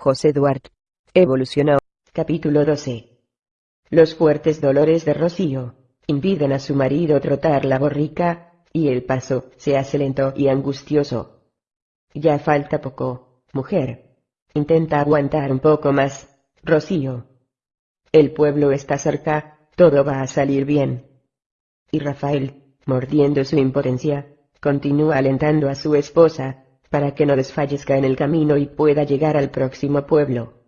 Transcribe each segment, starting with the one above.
José Duarte. Evolucionó. Capítulo 12. Los fuertes dolores de Rocío impiden a su marido trotar la borrica, y el paso se hace lento y angustioso. Ya falta poco, mujer. Intenta aguantar un poco más, Rocío. El pueblo está cerca, todo va a salir bien. Y Rafael, mordiendo su impotencia, continúa alentando a su esposa, para que no desfallezca en el camino y pueda llegar al próximo pueblo.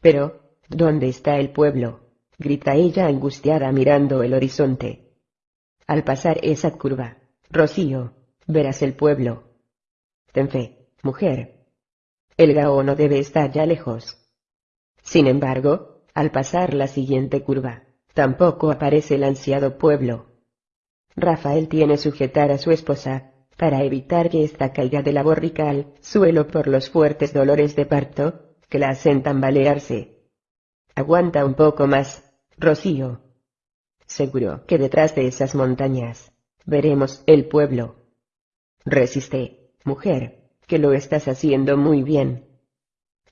Pero, ¿dónde está el pueblo? grita ella angustiada mirando el horizonte. Al pasar esa curva, Rocío, verás el pueblo. Ten fe, mujer. El Gao no debe estar ya lejos. Sin embargo, al pasar la siguiente curva, tampoco aparece el ansiado pueblo. Rafael tiene sujetar a su esposa, para evitar que ésta caiga de la borrica al suelo por los fuertes dolores de parto, que la hacen tambalearse. Aguanta un poco más, Rocío. Seguro que detrás de esas montañas, veremos el pueblo. Resiste, mujer, que lo estás haciendo muy bien.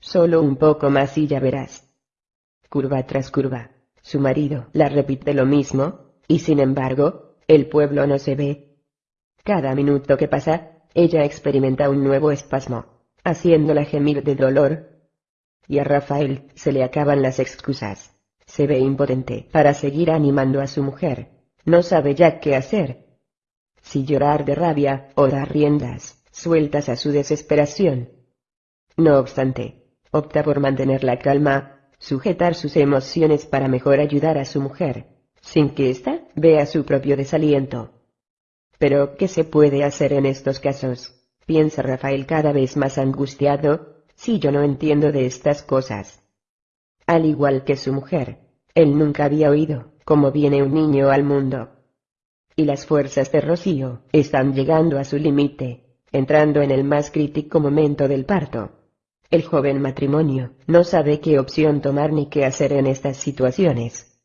Solo un poco más y ya verás. Curva tras curva, su marido la repite lo mismo, y sin embargo, el pueblo no se ve. Cada minuto que pasa, ella experimenta un nuevo espasmo, haciéndola gemir de dolor. Y a Rafael se le acaban las excusas. Se ve impotente para seguir animando a su mujer. No sabe ya qué hacer. Si llorar de rabia o dar riendas, sueltas a su desesperación. No obstante, opta por mantener la calma, sujetar sus emociones para mejor ayudar a su mujer, sin que ésta vea su propio desaliento. Pero, ¿qué se puede hacer en estos casos? Piensa Rafael cada vez más angustiado, si yo no entiendo de estas cosas. Al igual que su mujer, él nunca había oído cómo viene un niño al mundo. Y las fuerzas de Rocío están llegando a su límite, entrando en el más crítico momento del parto. El joven matrimonio no sabe qué opción tomar ni qué hacer en estas situaciones.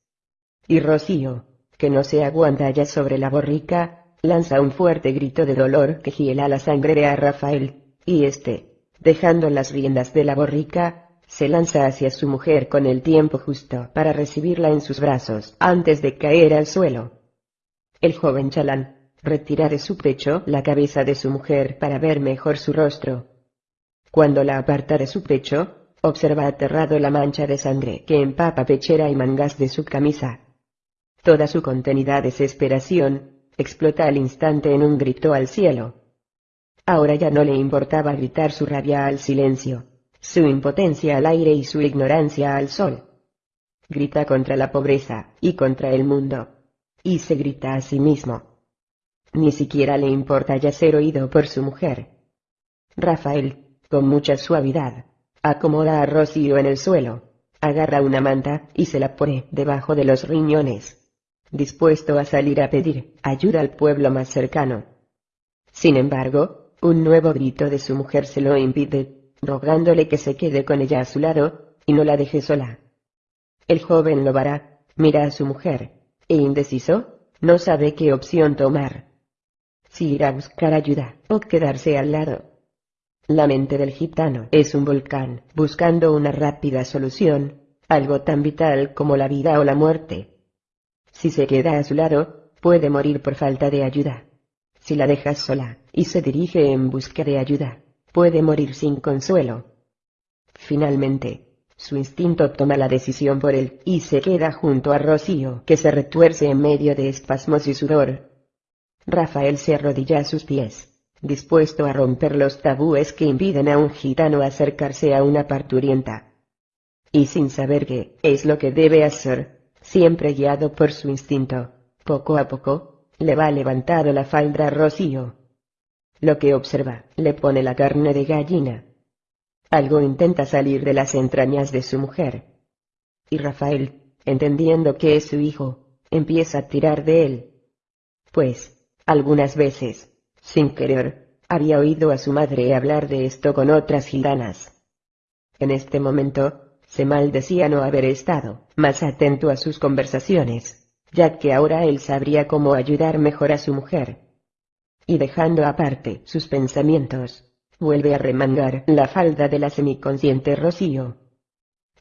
Y Rocío, que no se aguanta ya sobre la borrica, lanza un fuerte grito de dolor que hiela la sangre a Rafael, y este, dejando las riendas de la borrica, se lanza hacia su mujer con el tiempo justo para recibirla en sus brazos antes de caer al suelo. El joven chalán, retira de su pecho la cabeza de su mujer para ver mejor su rostro. Cuando la aparta de su pecho, observa aterrado la mancha de sangre que empapa pechera y mangas de su camisa. Toda su contenida desesperación, explota al instante en un grito al cielo. Ahora ya no le importaba gritar su rabia al silencio su impotencia al aire y su ignorancia al sol. Grita contra la pobreza, y contra el mundo. Y se grita a sí mismo. Ni siquiera le importa ya ser oído por su mujer. Rafael, con mucha suavidad, acomoda a Rocío en el suelo, agarra una manta y se la pone debajo de los riñones, dispuesto a salir a pedir ayuda al pueblo más cercano. Sin embargo, un nuevo grito de su mujer se lo impide rogándole que se quede con ella a su lado, y no la deje sola. El joven Lobara, mira a su mujer, e indeciso, no sabe qué opción tomar. Si ir a buscar ayuda, o quedarse al lado. La mente del gitano es un volcán, buscando una rápida solución, algo tan vital como la vida o la muerte. Si se queda a su lado, puede morir por falta de ayuda. Si la dejas sola, y se dirige en busca de ayuda, puede morir sin consuelo. Finalmente, su instinto toma la decisión por él y se queda junto a Rocío, que se retuerce en medio de espasmos y sudor. Rafael se arrodilla a sus pies, dispuesto a romper los tabúes que impiden a un gitano acercarse a una parturienta. Y sin saber qué es lo que debe hacer, siempre guiado por su instinto, poco a poco, le va levantando la falda Rocío, lo que observa, le pone la carne de gallina. Algo intenta salir de las entrañas de su mujer. Y Rafael, entendiendo que es su hijo, empieza a tirar de él. Pues, algunas veces, sin querer, había oído a su madre hablar de esto con otras gitanas. En este momento, se maldecía no haber estado más atento a sus conversaciones, ya que ahora él sabría cómo ayudar mejor a su mujer y dejando aparte sus pensamientos, vuelve a remangar la falda de la semiconsciente Rocío.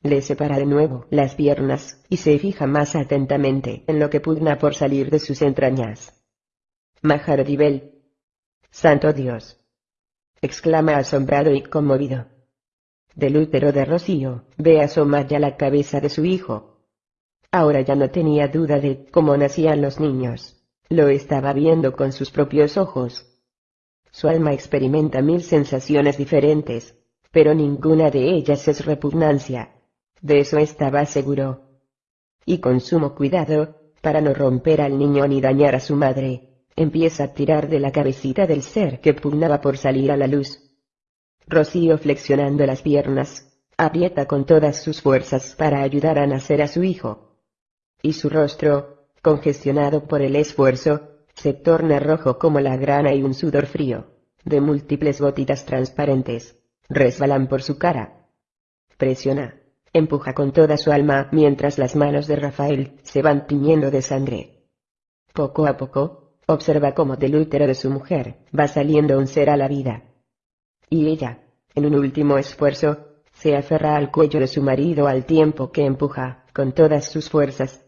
Le separa de nuevo las piernas, y se fija más atentamente en lo que pugna por salir de sus entrañas. Maharodibel. Santo Dios. exclama asombrado y conmovido. Del útero de Rocío, ve asomar ya la cabeza de su hijo. Ahora ya no tenía duda de cómo nacían los niños. Lo estaba viendo con sus propios ojos. Su alma experimenta mil sensaciones diferentes, pero ninguna de ellas es repugnancia. De eso estaba seguro. Y con sumo cuidado, para no romper al niño ni dañar a su madre, empieza a tirar de la cabecita del ser que pugnaba por salir a la luz. Rocío flexionando las piernas, aprieta con todas sus fuerzas para ayudar a nacer a su hijo. Y su rostro, congestionado por el esfuerzo, se torna rojo como la grana y un sudor frío, de múltiples gotitas transparentes, resbalan por su cara. Presiona, empuja con toda su alma mientras las manos de Rafael se van tiñendo de sangre. Poco a poco, observa cómo del útero de su mujer va saliendo un ser a la vida. Y ella, en un último esfuerzo, se aferra al cuello de su marido al tiempo que empuja, con todas sus fuerzas,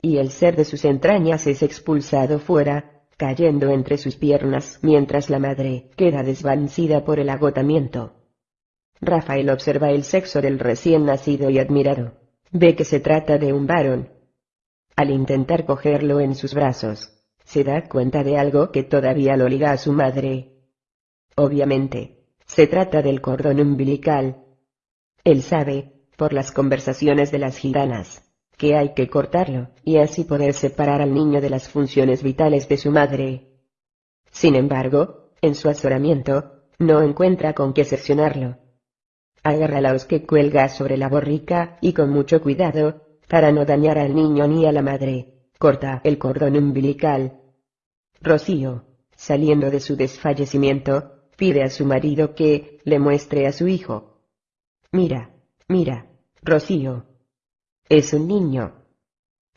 y el ser de sus entrañas es expulsado fuera, cayendo entre sus piernas mientras la madre queda desvanecida por el agotamiento. Rafael observa el sexo del recién nacido y admirado. Ve que se trata de un varón. Al intentar cogerlo en sus brazos, se da cuenta de algo que todavía lo liga a su madre. Obviamente, se trata del cordón umbilical. Él sabe, por las conversaciones de las gitanas, que hay que cortarlo, y así poder separar al niño de las funciones vitales de su madre. Sin embargo, en su azoramiento, no encuentra con qué seccionarlo. Agarra la hoz que cuelga sobre la borrica, y con mucho cuidado, para no dañar al niño ni a la madre, corta el cordón umbilical. Rocío, saliendo de su desfallecimiento, pide a su marido que le muestre a su hijo. Mira, mira, Rocío, es un niño.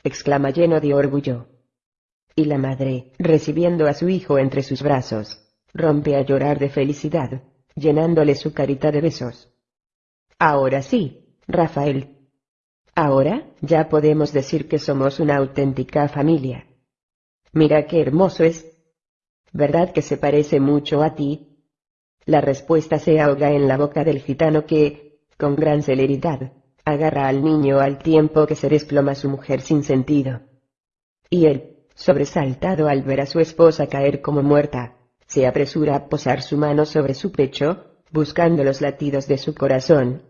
exclama lleno de orgullo. Y la madre, recibiendo a su hijo entre sus brazos, rompe a llorar de felicidad, llenándole su carita de besos. Ahora sí, Rafael. Ahora, ya podemos decir que somos una auténtica familia. Mira qué hermoso es. ¿Verdad que se parece mucho a ti? La respuesta se ahoga en la boca del gitano que, con gran celeridad, agarra al niño al tiempo que se desploma su mujer sin sentido. Y él, sobresaltado al ver a su esposa caer como muerta, se apresura a posar su mano sobre su pecho, buscando los latidos de su corazón.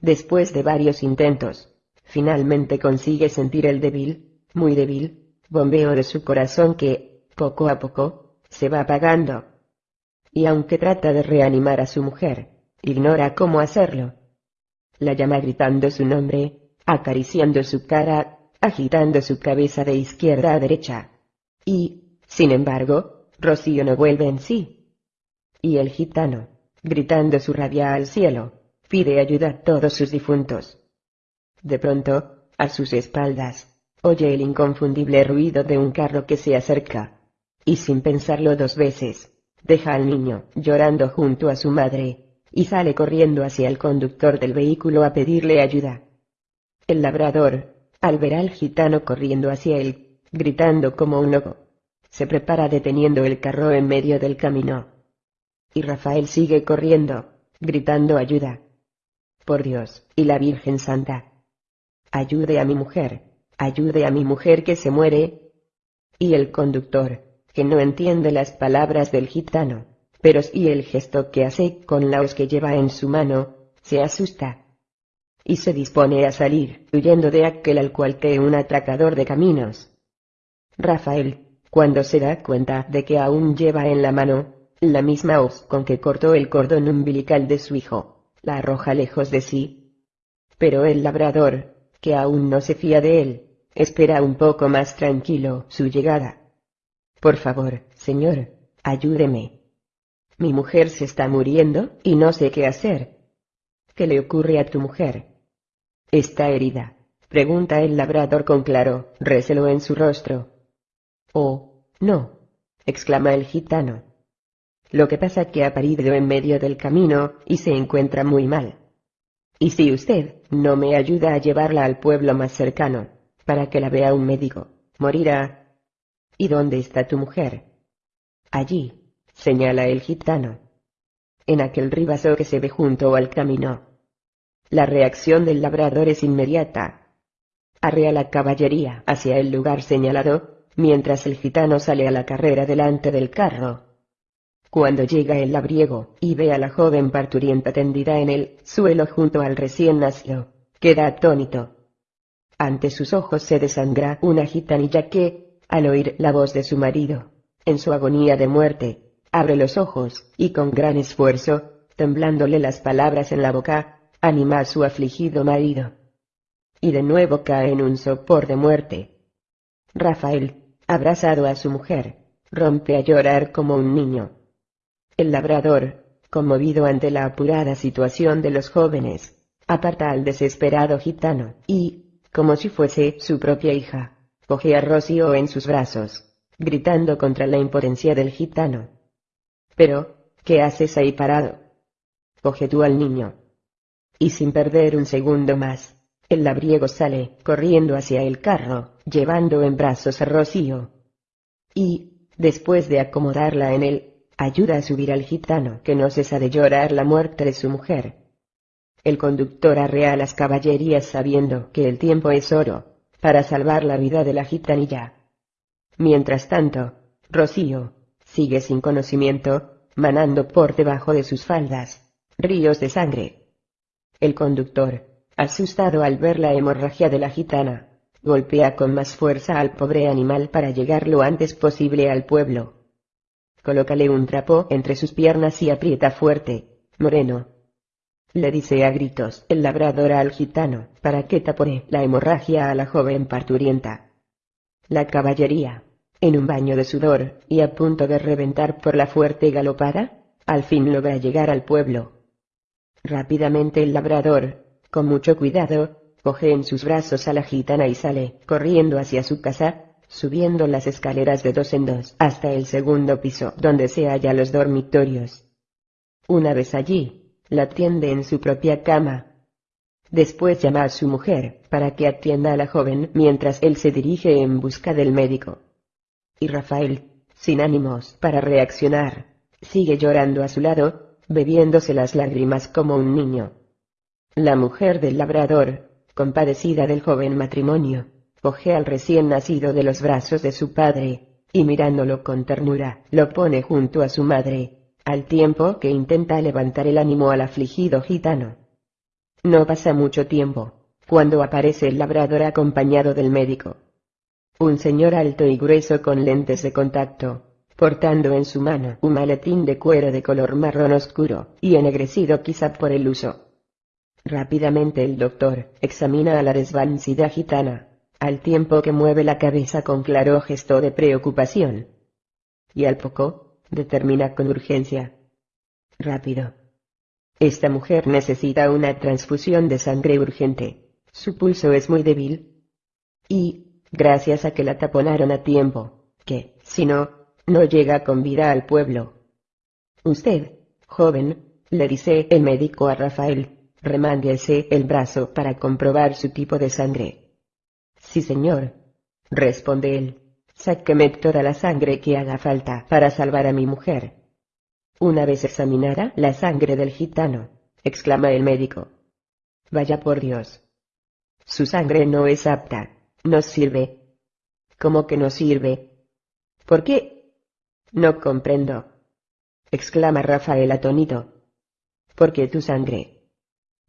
Después de varios intentos, finalmente consigue sentir el débil, muy débil, bombeo de su corazón que, poco a poco, se va apagando. Y aunque trata de reanimar a su mujer, ignora cómo hacerlo la llama gritando su nombre, acariciando su cara, agitando su cabeza de izquierda a derecha. Y, sin embargo, Rocío no vuelve en sí. Y el gitano, gritando su rabia al cielo, pide ayuda a todos sus difuntos. De pronto, a sus espaldas, oye el inconfundible ruido de un carro que se acerca. Y sin pensarlo dos veces, deja al niño llorando junto a su madre, y sale corriendo hacia el conductor del vehículo a pedirle ayuda. El labrador, al ver al gitano corriendo hacia él, gritando como un loco, se prepara deteniendo el carro en medio del camino. Y Rafael sigue corriendo, gritando ayuda. Por Dios, y la Virgen Santa. Ayude a mi mujer, ayude a mi mujer que se muere. Y el conductor, que no entiende las palabras del gitano, pero si el gesto que hace con la hoz que lleva en su mano, se asusta. Y se dispone a salir, huyendo de aquel al cual que un atracador de caminos. Rafael, cuando se da cuenta de que aún lleva en la mano, la misma hoz con que cortó el cordón umbilical de su hijo, la arroja lejos de sí. Pero el labrador, que aún no se fía de él, espera un poco más tranquilo su llegada. Por favor, señor, ayúdeme. Mi mujer se está muriendo, y no sé qué hacer. ¿Qué le ocurre a tu mujer? Está herida, pregunta el labrador con claro recelo en su rostro. Oh, no, exclama el gitano. Lo que pasa que ha parido en medio del camino, y se encuentra muy mal. Y si usted no me ayuda a llevarla al pueblo más cercano, para que la vea un médico, morirá. ¿Y dónde está tu mujer? Allí, señala el gitano. En aquel ribazo que se ve junto al camino. La reacción del labrador es inmediata. Arrea la caballería hacia el lugar señalado, mientras el gitano sale a la carrera delante del carro. Cuando llega el labriego, y ve a la joven parturienta tendida en el suelo junto al recién nacido, queda atónito. Ante sus ojos se desangra una gitanilla que, al oír la voz de su marido, en su agonía de muerte, abre los ojos, y con gran esfuerzo, temblándole las palabras en la boca, anima a su afligido marido. Y de nuevo cae en un sopor de muerte. Rafael, abrazado a su mujer, rompe a llorar como un niño. El labrador, conmovido ante la apurada situación de los jóvenes, aparta al desesperado gitano, y, como si fuese su propia hija, coge a Rocío en sus brazos, gritando contra la impotencia del gitano. Pero, ¿qué haces ahí parado? Coge tú al niño. Y sin perder un segundo más, el labriego sale, corriendo hacia el carro, llevando en brazos a Rocío. Y, después de acomodarla en él, ayuda a subir al gitano que no cesa de llorar la muerte de su mujer. El conductor arrea las caballerías sabiendo que el tiempo es oro, para salvar la vida de la gitanilla. Mientras tanto, Rocío, sigue sin conocimiento, manando por debajo de sus faldas, ríos de sangre. El conductor, asustado al ver la hemorragia de la gitana, golpea con más fuerza al pobre animal para llegar lo antes posible al pueblo. Colócale un trapo entre sus piernas y aprieta fuerte, moreno. Le dice a gritos el labrador al gitano, para que tapore la hemorragia a la joven parturienta. La caballería, en un baño de sudor, y a punto de reventar por la fuerte galopada, al fin logra llegar al pueblo. Rápidamente el labrador, con mucho cuidado, coge en sus brazos a la gitana y sale, corriendo hacia su casa, subiendo las escaleras de dos en dos hasta el segundo piso donde se hallan los dormitorios. Una vez allí, la atiende en su propia cama. Después llama a su mujer para que atienda a la joven mientras él se dirige en busca del médico. Y Rafael, sin ánimos para reaccionar, sigue llorando a su lado, bebiéndose las lágrimas como un niño. La mujer del labrador, compadecida del joven matrimonio, coge al recién nacido de los brazos de su padre, y mirándolo con ternura, lo pone junto a su madre, al tiempo que intenta levantar el ánimo al afligido gitano. No pasa mucho tiempo, cuando aparece el labrador acompañado del médico. Un señor alto y grueso con lentes de contacto, portando en su mano un maletín de cuero de color marrón oscuro, y ennegrecido quizá por el uso. Rápidamente el doctor examina a la desvanecida gitana, al tiempo que mueve la cabeza con claro gesto de preocupación. Y al poco, determina con urgencia. Rápido. Esta mujer necesita una transfusión de sangre urgente. Su pulso es muy débil. Y, gracias a que la taponaron a tiempo, que, si no, no llega con vida al pueblo. Usted, joven, le dice el médico a Rafael, remánguese el brazo para comprobar su tipo de sangre. Sí señor. Responde él. Sáqueme toda la sangre que haga falta para salvar a mi mujer. Una vez examinada la sangre del gitano, exclama el médico. Vaya por Dios. Su sangre no es apta, no sirve. ¿Cómo que no sirve? ¿Por qué? No comprendo. exclama Rafael atónito. Porque tu sangre.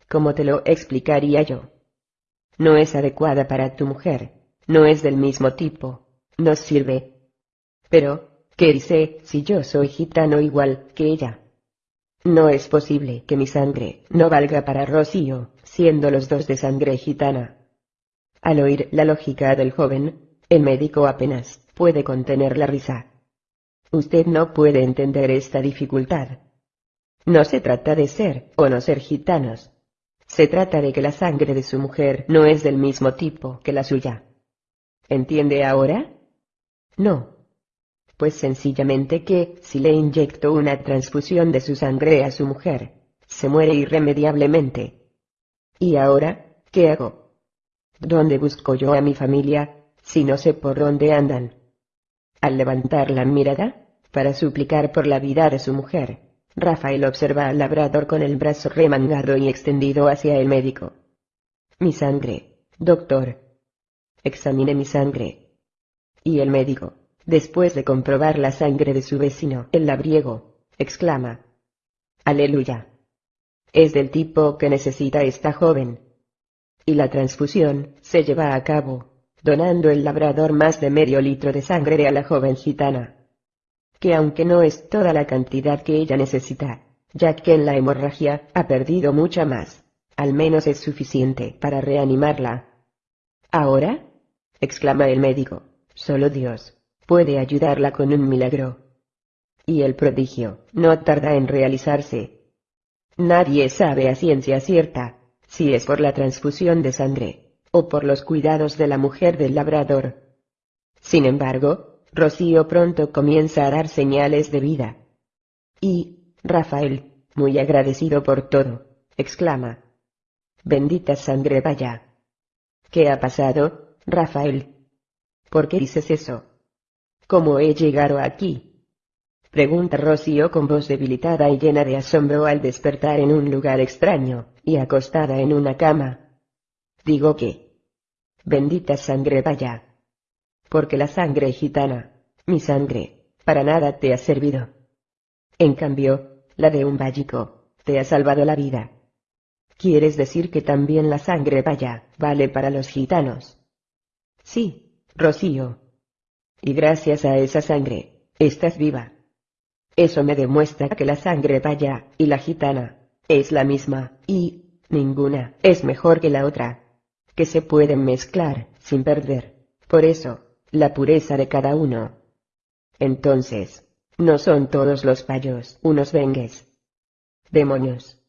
¿Cómo te lo explicaría yo? no es adecuada para tu mujer, no es del mismo tipo, no sirve. Pero, ¿qué dice si yo soy gitano igual que ella? No es posible que mi sangre no valga para Rocío, siendo los dos de sangre gitana. Al oír la lógica del joven, el médico apenas puede contener la risa. Usted no puede entender esta dificultad. No se trata de ser o no ser gitanos, se trata de que la sangre de su mujer no es del mismo tipo que la suya. ¿Entiende ahora? No. pues sencillamente que, si le inyecto una transfusión de su sangre a su mujer, se muere irremediablemente. ¿Y ahora, qué hago? ¿Dónde busco yo a mi familia, si no sé por dónde andan? Al levantar la mirada, para suplicar por la vida de su mujer, Rafael observa al labrador con el brazo remangado y extendido hacia el médico. Mi sangre, doctor. Examine mi sangre. Y el médico, después de comprobar la sangre de su vecino, el labriego, exclama. Aleluya. Es del tipo que necesita esta joven. Y la transfusión se lleva a cabo donando el labrador más de medio litro de sangre a la joven gitana. Que aunque no es toda la cantidad que ella necesita, ya que en la hemorragia ha perdido mucha más, al menos es suficiente para reanimarla. ¿Ahora? exclama el médico, solo Dios puede ayudarla con un milagro. Y el prodigio no tarda en realizarse. Nadie sabe a ciencia cierta si es por la transfusión de sangre o por los cuidados de la mujer del labrador. Sin embargo, Rocío pronto comienza a dar señales de vida. Y, Rafael, muy agradecido por todo, exclama. Bendita sangre vaya. ¿Qué ha pasado, Rafael? ¿Por qué dices eso? ¿Cómo he llegado aquí? Pregunta Rocío con voz debilitada y llena de asombro al despertar en un lugar extraño, y acostada en una cama. Digo que. Bendita sangre vaya. Porque la sangre gitana, mi sangre, para nada te ha servido. En cambio, la de un vallico, te ha salvado la vida. ¿Quieres decir que también la sangre vaya, vale para los gitanos? Sí, Rocío. Y gracias a esa sangre, estás viva. Eso me demuestra que la sangre vaya, y la gitana, es la misma, y, ninguna, es mejor que la otra que se pueden mezclar, sin perder, por eso, la pureza de cada uno. Entonces, no son todos los payos unos bengues. Demonios.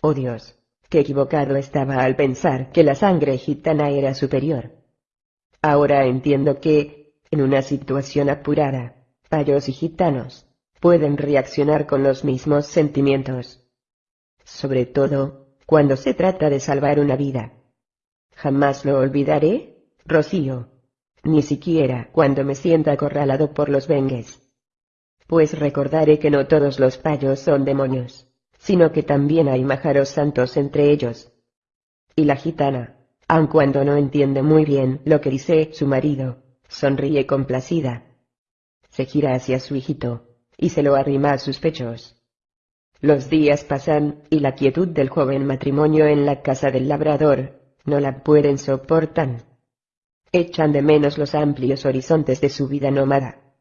Oh Dios, qué equivocado estaba al pensar que la sangre gitana era superior. Ahora entiendo que, en una situación apurada, payos y gitanos, pueden reaccionar con los mismos sentimientos. Sobre todo, cuando se trata de salvar una vida. Jamás lo olvidaré, Rocío. Ni siquiera cuando me sienta acorralado por los bengues. Pues recordaré que no todos los payos son demonios, sino que también hay májaros santos entre ellos. Y la gitana, aun cuando no entiende muy bien lo que dice su marido, sonríe complacida. Se gira hacia su hijito, y se lo arrima a sus pechos. Los días pasan, y la quietud del joven matrimonio en la casa del labrador no la pueden soportar. Echan de menos los amplios horizontes de su vida nómada.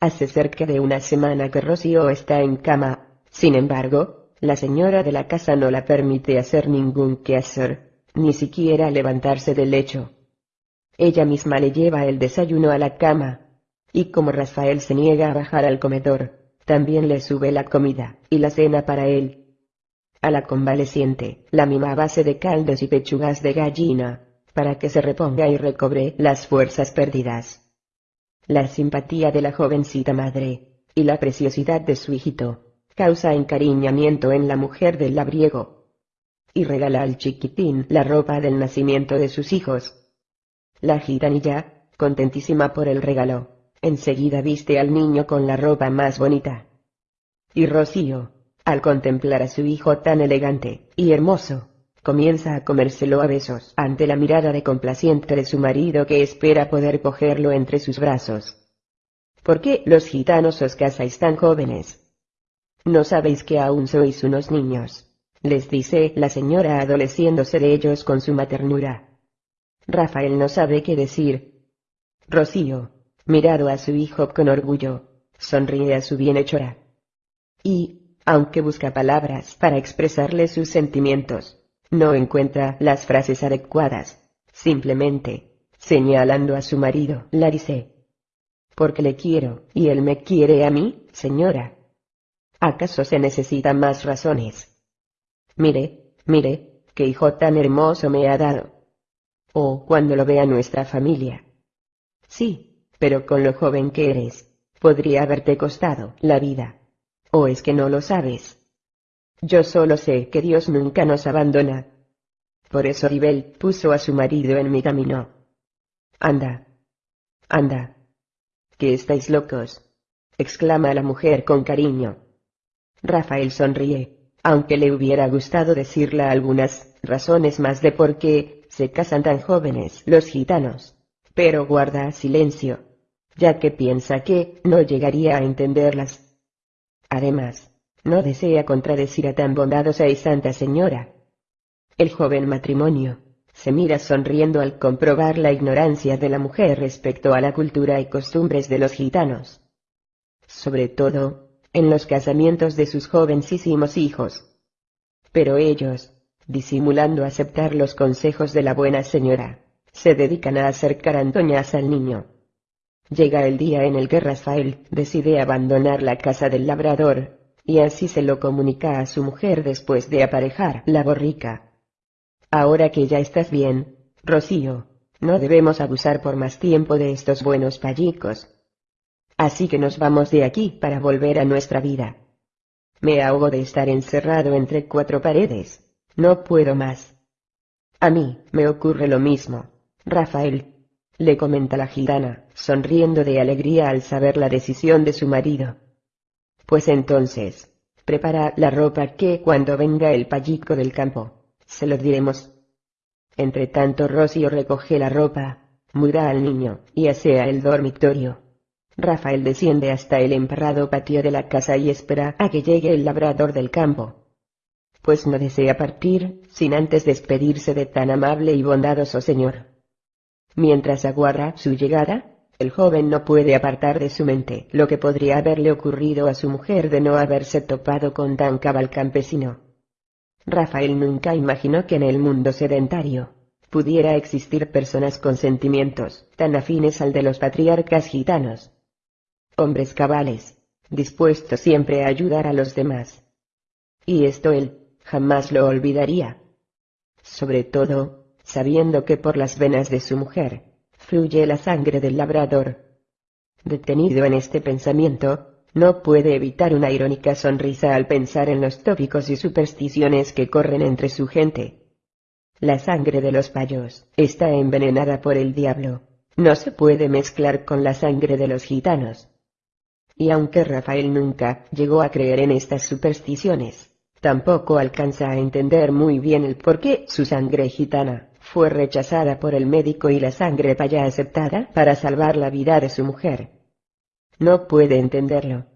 Hace cerca de una semana que Rocío está en cama, sin embargo, la señora de la casa no la permite hacer ningún quehacer, ni siquiera levantarse del lecho. Ella misma le lleva el desayuno a la cama, y como Rafael se niega a bajar al comedor, también le sube la comida y la cena para él, a la convaleciente, la mima base de caldos y pechugas de gallina, para que se reponga y recobre las fuerzas perdidas. La simpatía de la jovencita madre, y la preciosidad de su hijito, causa encariñamiento en la mujer del labriego. Y regala al chiquitín la ropa del nacimiento de sus hijos. La gitanilla, contentísima por el regalo, enseguida viste al niño con la ropa más bonita. Y Rocío, al contemplar a su hijo tan elegante y hermoso, comienza a comérselo a besos ante la mirada de complaciente de su marido que espera poder cogerlo entre sus brazos. ¿Por qué los gitanos os casáis tan jóvenes? No sabéis que aún sois unos niños, les dice la señora adoleciéndose de ellos con su maternura. Rafael no sabe qué decir. Rocío, mirado a su hijo con orgullo, sonríe a su bienhechora. Y, aunque busca palabras para expresarle sus sentimientos. No encuentra las frases adecuadas. Simplemente, señalando a su marido, la dice. Porque le quiero, y él me quiere a mí, señora. ¿Acaso se necesitan más razones? Mire, mire, qué hijo tan hermoso me ha dado. O cuando lo vea nuestra familia. Sí, pero con lo joven que eres, podría haberte costado la vida. ¿O es que no lo sabes? Yo solo sé que Dios nunca nos abandona. Por eso Ribel puso a su marido en mi camino. Anda. Anda. Que estáis locos. exclama la mujer con cariño. Rafael sonríe, aunque le hubiera gustado decirle algunas razones más de por qué se casan tan jóvenes los gitanos. Pero guarda silencio, ya que piensa que no llegaría a entenderlas. Además, no desea contradecir a tan bondadosa y santa señora. El joven matrimonio se mira sonriendo al comprobar la ignorancia de la mujer respecto a la cultura y costumbres de los gitanos. Sobre todo, en los casamientos de sus jovencísimos hijos. Pero ellos, disimulando aceptar los consejos de la buena señora, se dedican a hacer carantoñas al niño. Llega el día en el que Rafael decide abandonar la casa del labrador, y así se lo comunica a su mujer después de aparejar la borrica. Ahora que ya estás bien, Rocío, no debemos abusar por más tiempo de estos buenos pallicos. Así que nos vamos de aquí para volver a nuestra vida. Me ahogo de estar encerrado entre cuatro paredes. No puedo más. A mí, me ocurre lo mismo, Rafael. Le comenta la gitana, sonriendo de alegría al saber la decisión de su marido. Pues entonces, prepara la ropa que cuando venga el pallico del campo, se lo diremos. Entre tanto Rocío recoge la ropa, muda al niño, y asea el dormitorio. Rafael desciende hasta el emparrado patio de la casa y espera a que llegue el labrador del campo pues no desea partir, sin antes despedirse de tan amable y bondadoso señor. Mientras aguarda su llegada, el joven no puede apartar de su mente lo que podría haberle ocurrido a su mujer de no haberse topado con tan cabal campesino. Rafael nunca imaginó que en el mundo sedentario pudiera existir personas con sentimientos tan afines al de los patriarcas gitanos. Hombres cabales, dispuestos siempre a ayudar a los demás. Y esto él, jamás lo olvidaría. Sobre todo, sabiendo que por las venas de su mujer, fluye la sangre del labrador. Detenido en este pensamiento, no puede evitar una irónica sonrisa al pensar en los tópicos y supersticiones que corren entre su gente. La sangre de los payos está envenenada por el diablo, no se puede mezclar con la sangre de los gitanos. Y aunque Rafael nunca llegó a creer en estas supersticiones, Tampoco alcanza a entender muy bien el por qué su sangre gitana fue rechazada por el médico y la sangre paya aceptada para salvar la vida de su mujer. No puede entenderlo.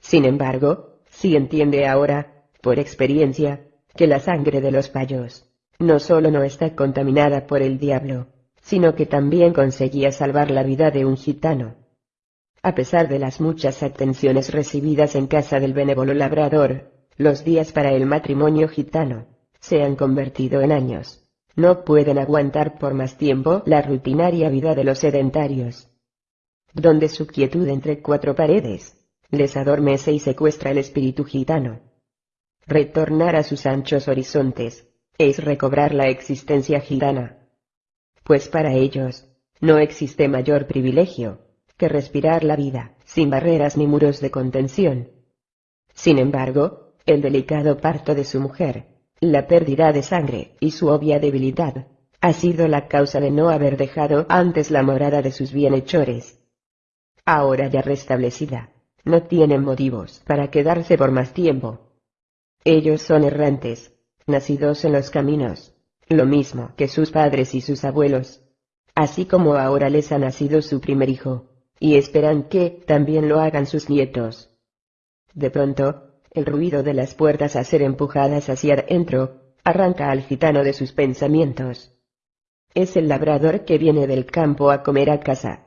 Sin embargo, sí entiende ahora, por experiencia, que la sangre de los payos no solo no está contaminada por el diablo, sino que también conseguía salvar la vida de un gitano. A pesar de las muchas atenciones recibidas en casa del benévolo labrador, los días para el matrimonio gitano se han convertido en años. No pueden aguantar por más tiempo la rutinaria vida de los sedentarios. Donde su quietud entre cuatro paredes les adormece y secuestra el espíritu gitano. Retornar a sus anchos horizontes es recobrar la existencia gitana. Pues para ellos, no existe mayor privilegio que respirar la vida, sin barreras ni muros de contención. Sin embargo, el delicado parto de su mujer, la pérdida de sangre y su obvia debilidad, ha sido la causa de no haber dejado antes la morada de sus bienhechores. Ahora ya restablecida, no tienen motivos para quedarse por más tiempo. Ellos son errantes, nacidos en los caminos, lo mismo que sus padres y sus abuelos. Así como ahora les ha nacido su primer hijo, y esperan que también lo hagan sus nietos. De pronto, el ruido de las puertas a ser empujadas hacia adentro, arranca al gitano de sus pensamientos. Es el labrador que viene del campo a comer a casa.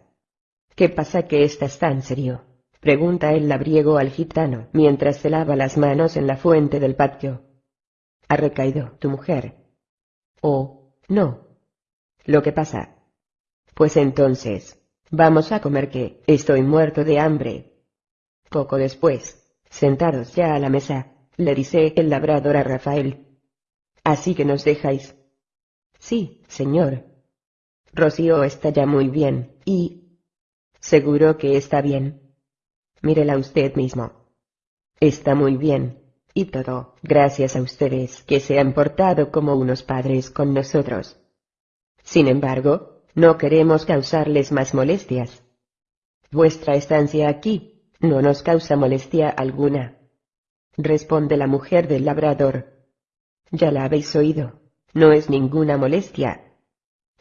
¿Qué pasa que estás tan serio? pregunta el labriego al gitano mientras se lava las manos en la fuente del patio. Ha recaído tu mujer. Oh, no. ¿Lo que pasa? Pues entonces, vamos a comer que estoy muerto de hambre. Poco después, Sentados ya a la mesa, le dice el labrador a Rafael. Así que nos dejáis. Sí, señor. Rocío está ya muy bien, y... Seguro que está bien. mírela usted mismo. Está muy bien, y todo, gracias a ustedes que se han portado como unos padres con nosotros. Sin embargo, no queremos causarles más molestias. Vuestra estancia aquí, no nos causa molestia alguna. Responde la mujer del labrador. Ya la habéis oído, no es ninguna molestia.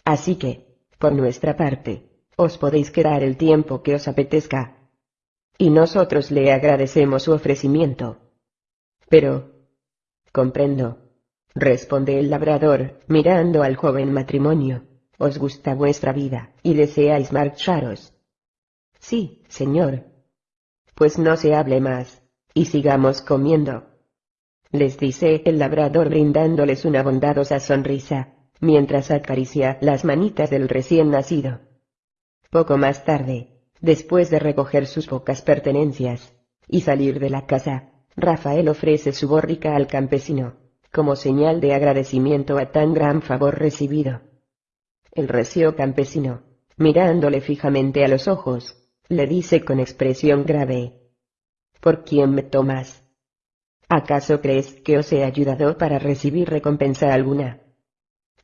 Así que, por nuestra parte, os podéis quedar el tiempo que os apetezca. Y nosotros le agradecemos su ofrecimiento. Pero... Comprendo. Responde el labrador, mirando al joven matrimonio. Os gusta vuestra vida, y deseáis marcharos. Sí, señor. Pues no se hable más, y sigamos comiendo. Les dice el labrador brindándoles una bondadosa sonrisa, mientras acaricia las manitas del recién nacido. Poco más tarde, después de recoger sus pocas pertenencias, y salir de la casa, Rafael ofrece su borrica al campesino, como señal de agradecimiento a tan gran favor recibido. El recio campesino, mirándole fijamente a los ojos, le dice con expresión grave. ¿Por quién me tomas? ¿Acaso crees que os he ayudado para recibir recompensa alguna?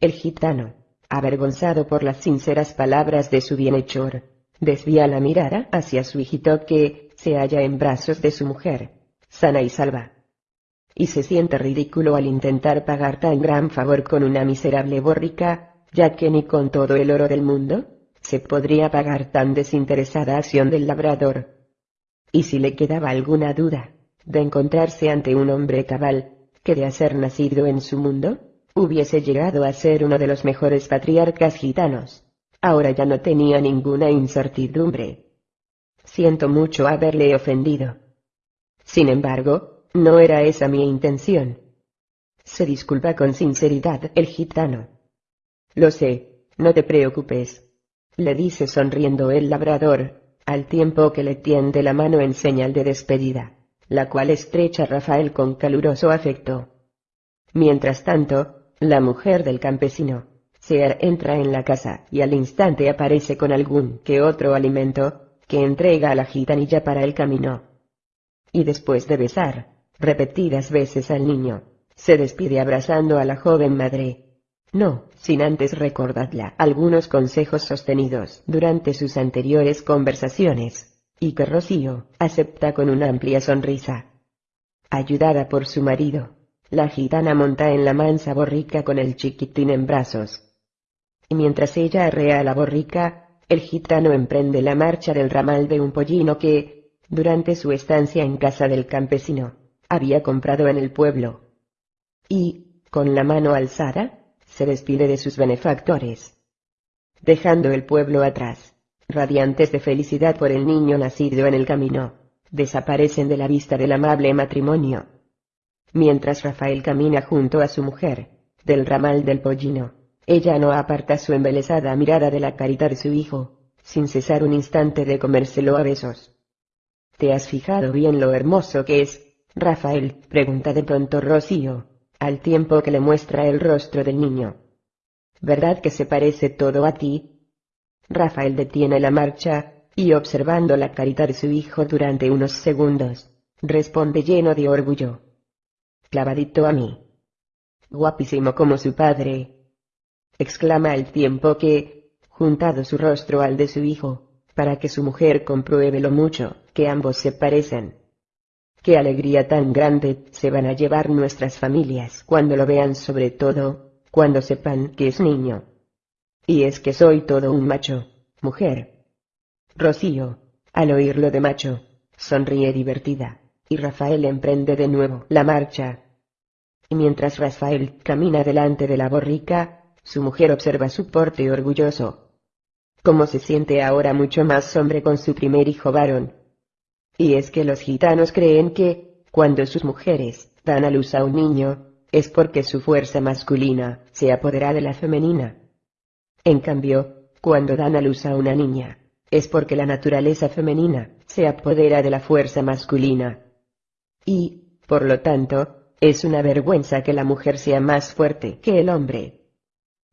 El gitano, avergonzado por las sinceras palabras de su bienhechor, desvía la mirada hacia su hijito que se halla en brazos de su mujer sana y salva. Y se siente ridículo al intentar pagar tan gran favor con una miserable borrica, ya que ni con todo el oro del mundo, se podría pagar tan desinteresada acción del labrador. Y si le quedaba alguna duda, de encontrarse ante un hombre cabal, que de hacer nacido en su mundo, hubiese llegado a ser uno de los mejores patriarcas gitanos, ahora ya no tenía ninguna incertidumbre. Siento mucho haberle ofendido sin embargo, no era esa mi intención. Se disculpa con sinceridad el gitano. Lo sé, no te preocupes. Le dice sonriendo el labrador, al tiempo que le tiende la mano en señal de despedida, la cual estrecha Rafael con caluroso afecto. Mientras tanto, la mujer del campesino, se entra en la casa y al instante aparece con algún que otro alimento, que entrega a la gitanilla para el camino y después de besar, repetidas veces al niño, se despide abrazando a la joven madre. No, sin antes recordarla algunos consejos sostenidos durante sus anteriores conversaciones, y que Rocío acepta con una amplia sonrisa. Ayudada por su marido, la gitana monta en la mansa borrica con el chiquitín en brazos. Y mientras ella arrea la borrica, el gitano emprende la marcha del ramal de un pollino que, durante su estancia en casa del campesino, había comprado en el pueblo. Y, con la mano alzada, se despide de sus benefactores. Dejando el pueblo atrás, radiantes de felicidad por el niño nacido en el camino, desaparecen de la vista del amable matrimonio. Mientras Rafael camina junto a su mujer, del ramal del pollino, ella no aparta su embelesada mirada de la carita de su hijo, sin cesar un instante de comérselo a besos. ¿Te has fijado bien lo hermoso que es, Rafael? pregunta de pronto Rocío, al tiempo que le muestra el rostro del niño. ¿Verdad que se parece todo a ti? Rafael detiene la marcha, y observando la carita de su hijo durante unos segundos, responde lleno de orgullo. Clavadito a mí. Guapísimo como su padre. exclama al tiempo que, juntado su rostro al de su hijo, para que su mujer compruebe lo mucho que ambos se parecen. Qué alegría tan grande se van a llevar nuestras familias cuando lo vean sobre todo, cuando sepan que es niño. Y es que soy todo un macho, mujer. Rocío, al oírlo de macho, sonríe divertida, y Rafael emprende de nuevo la marcha. Y mientras Rafael camina delante de la borrica, su mujer observa su porte orgulloso, como se siente ahora mucho más hombre con su primer hijo varón. Y es que los gitanos creen que, cuando sus mujeres dan a luz a un niño, es porque su fuerza masculina se apodera de la femenina. En cambio, cuando dan a luz a una niña, es porque la naturaleza femenina se apodera de la fuerza masculina. Y, por lo tanto, es una vergüenza que la mujer sea más fuerte que el hombre.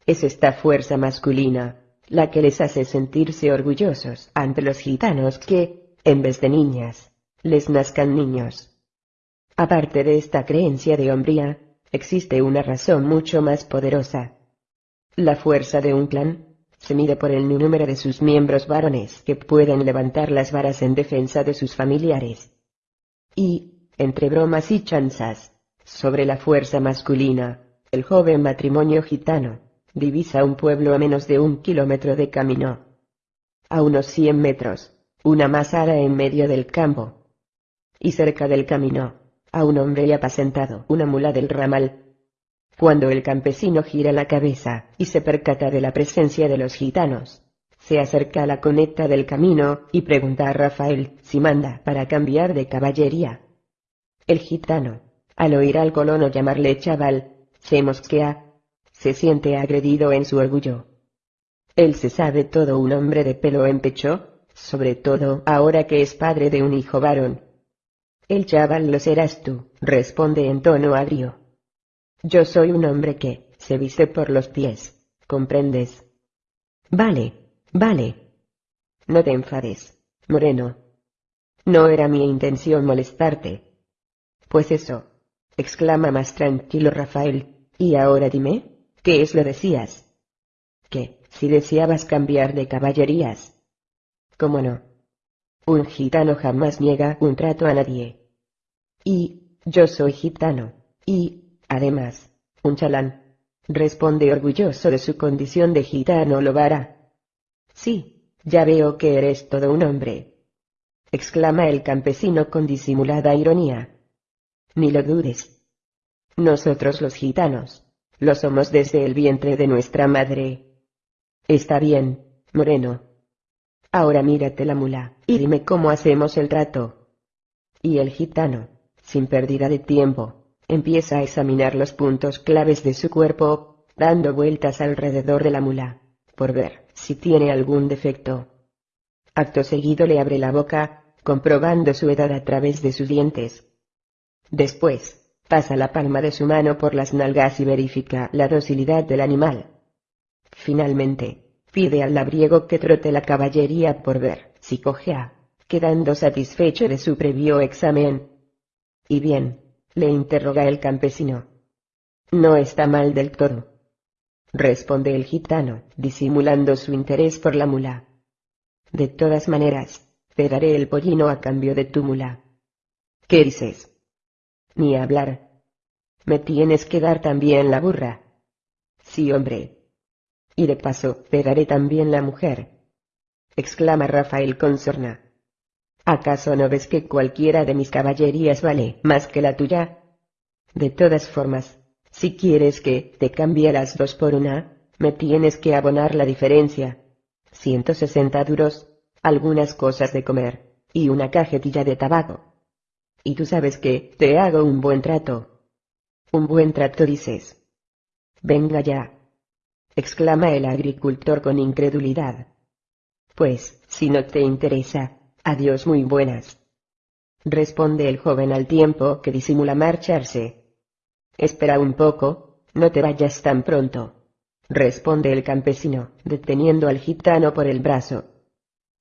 Es esta fuerza masculina la que les hace sentirse orgullosos ante los gitanos que, en vez de niñas, les nazcan niños. Aparte de esta creencia de hombría, existe una razón mucho más poderosa. La fuerza de un clan, se mide por el número de sus miembros varones que pueden levantar las varas en defensa de sus familiares. Y, entre bromas y chanzas, sobre la fuerza masculina, el joven matrimonio gitano, divisa un pueblo a menos de un kilómetro de camino. A unos cien metros, una masada en medio del campo. Y cerca del camino, a un hombre apacentado, una mula del ramal. Cuando el campesino gira la cabeza y se percata de la presencia de los gitanos, se acerca a la conecta del camino y pregunta a Rafael si manda para cambiar de caballería. El gitano, al oír al colono llamarle chaval, se mosquea, se siente agredido en su orgullo. Él se sabe todo un hombre de pelo en pecho, sobre todo ahora que es padre de un hijo varón, el chaval lo serás tú, responde en tono agrio. Yo soy un hombre que, se viste por los pies, ¿comprendes? Vale, vale. No te enfades, Moreno. No era mi intención molestarte. Pues eso, exclama más tranquilo Rafael, y ahora dime, ¿qué es lo decías? Que, si deseabas cambiar de caballerías. ¿Cómo no? Un gitano jamás niega un trato a nadie. Y, yo soy gitano, y, además, un chalán. Responde orgulloso de su condición de gitano Lobara. Sí, ya veo que eres todo un hombre. Exclama el campesino con disimulada ironía. Ni lo dudes. Nosotros los gitanos, lo somos desde el vientre de nuestra madre. Está bien, Moreno, Ahora mírate la mula, y dime cómo hacemos el trato. Y el gitano, sin pérdida de tiempo, empieza a examinar los puntos claves de su cuerpo, dando vueltas alrededor de la mula, por ver si tiene algún defecto. Acto seguido le abre la boca, comprobando su edad a través de sus dientes. Después, pasa la palma de su mano por las nalgas y verifica la docilidad del animal. Finalmente, pide al labriego que trote la caballería por ver si cojea, quedando satisfecho de su previo examen. Y bien, le interroga el campesino. No está mal del todo. Responde el gitano, disimulando su interés por la mula. De todas maneras, te daré el pollino a cambio de tu mula. ¿Qué dices? Ni hablar. Me tienes que dar también la burra. Sí, hombre, y de paso, te daré también la mujer. exclama Rafael con sorna. ¿Acaso no ves que cualquiera de mis caballerías vale más que la tuya? De todas formas, si quieres que te cambie las dos por una, me tienes que abonar la diferencia. 160 duros, algunas cosas de comer, y una cajetilla de tabaco. Y tú sabes que te hago un buen trato. Un buen trato dices. Venga ya, exclama el agricultor con incredulidad. Pues, si no te interesa, adiós muy buenas. Responde el joven al tiempo que disimula marcharse. Espera un poco, no te vayas tan pronto. Responde el campesino, deteniendo al gitano por el brazo.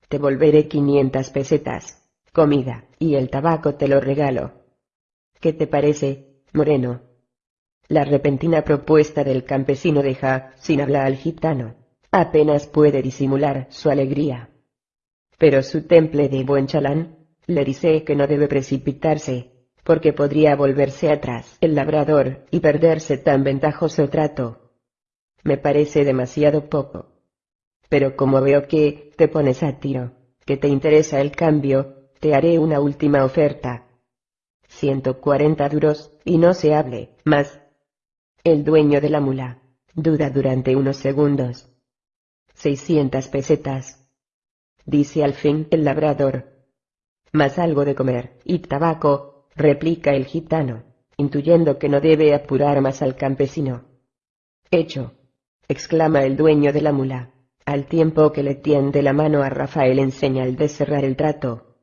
Te volveré quinientas pesetas, comida, y el tabaco te lo regalo. ¿Qué te parece, Moreno? La repentina propuesta del campesino deja sin hablar al gitano. Apenas puede disimular su alegría. Pero su temple de buen chalán, le dice que no debe precipitarse, porque podría volverse atrás el labrador y perderse tan ventajoso trato. Me parece demasiado poco. Pero como veo que te pones a tiro, que te interesa el cambio, te haré una última oferta. Ciento cuarenta duros, y no se hable, más, el dueño de la mula, duda durante unos segundos. Seiscientas pesetas. Dice al fin el labrador. Más algo de comer, y tabaco, replica el gitano, intuyendo que no debe apurar más al campesino. Hecho. exclama el dueño de la mula, al tiempo que le tiende la mano a Rafael en señal de cerrar el trato.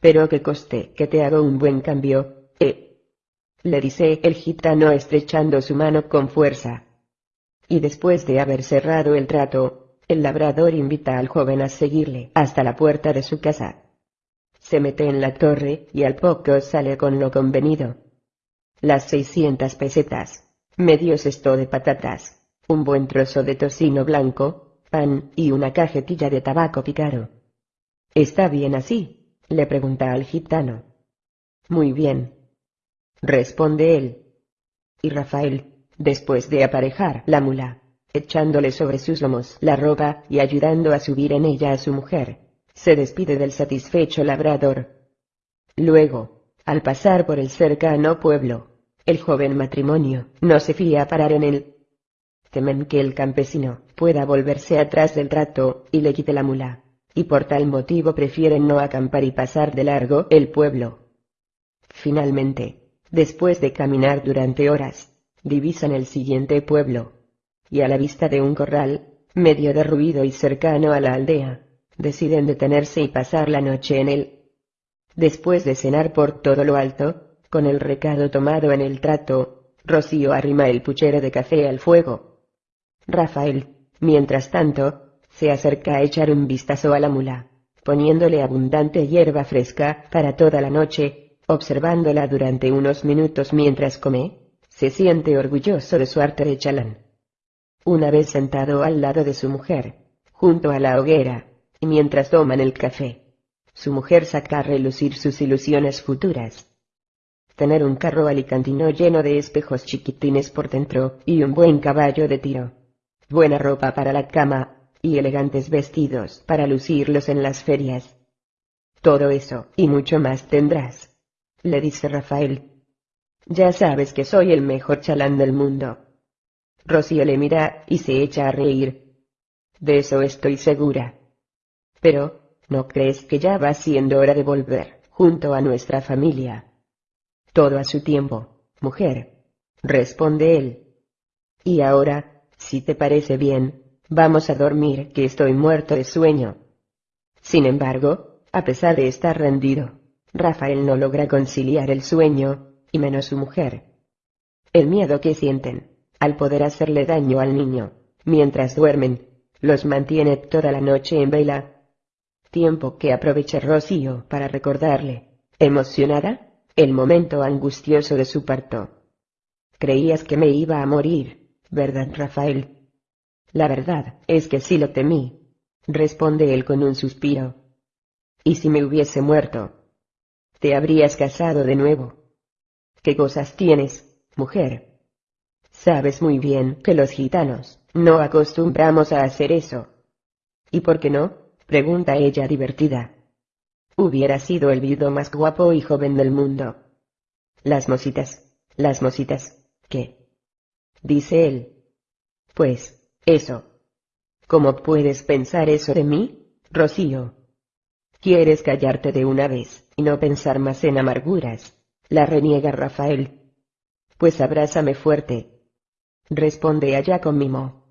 Pero que coste que te hago un buen cambio, eh le dice el gitano estrechando su mano con fuerza. Y después de haber cerrado el trato, el labrador invita al joven a seguirle hasta la puerta de su casa. se mete en la torre y al poco sale con lo convenido. Las 600 pesetas, medio cesto de patatas, un buen trozo de tocino blanco, pan y una cajetilla de tabaco picado. ¿Está bien así? le pregunta al gitano. Muy bien. Responde él. Y Rafael, después de aparejar la mula, echándole sobre sus lomos la ropa y ayudando a subir en ella a su mujer, se despide del satisfecho labrador. Luego, al pasar por el cercano pueblo, el joven matrimonio no se fía a parar en él. Temen que el campesino pueda volverse atrás del trato y le quite la mula, y por tal motivo prefieren no acampar y pasar de largo el pueblo. Finalmente, después de caminar durante horas, divisan el siguiente pueblo, y a la vista de un corral, medio derruido y cercano a la aldea, deciden detenerse y pasar la noche en él. Después de cenar por todo lo alto, con el recado tomado en el trato, Rocío arrima el puchero de café al fuego. Rafael, mientras tanto, se acerca a echar un vistazo a la mula, poniéndole abundante hierba fresca para toda la noche, observándola durante unos minutos mientras come, se siente orgulloso de su arte de chalán. Una vez sentado al lado de su mujer, junto a la hoguera, y mientras toman el café, su mujer saca a relucir sus ilusiones futuras. Tener un carro alicantino lleno de espejos chiquitines por dentro y un buen caballo de tiro. Buena ropa para la cama, y elegantes vestidos para lucirlos en las ferias. Todo eso y mucho más tendrás. Le dice Rafael. Ya sabes que soy el mejor chalán del mundo. Rocío le mira y se echa a reír. De eso estoy segura. Pero, ¿no crees que ya va siendo hora de volver, junto a nuestra familia? Todo a su tiempo, mujer. Responde él. Y ahora, si te parece bien, vamos a dormir que estoy muerto de sueño. Sin embargo, a pesar de estar rendido, Rafael no logra conciliar el sueño, y menos su mujer. El miedo que sienten, al poder hacerle daño al niño, mientras duermen, los mantiene toda la noche en vela. Tiempo que aprovecha Rocío para recordarle, emocionada, el momento angustioso de su parto. Creías que me iba a morir, ¿verdad, Rafael? La verdad es que sí lo temí, responde él con un suspiro. ¿Y si me hubiese muerto? Te habrías casado de nuevo. ¿Qué cosas tienes, mujer? Sabes muy bien que los gitanos no acostumbramos a hacer eso. ¿Y por qué no? pregunta ella divertida. Hubiera sido el viudo más guapo y joven del mundo. Las mositas, las mositas, ¿qué? Dice él. Pues, eso. ¿Cómo puedes pensar eso de mí, Rocío? ¿Quieres callarte de una vez y no pensar más en amarguras? La reniega Rafael. Pues abrázame fuerte, responde allá con mimo.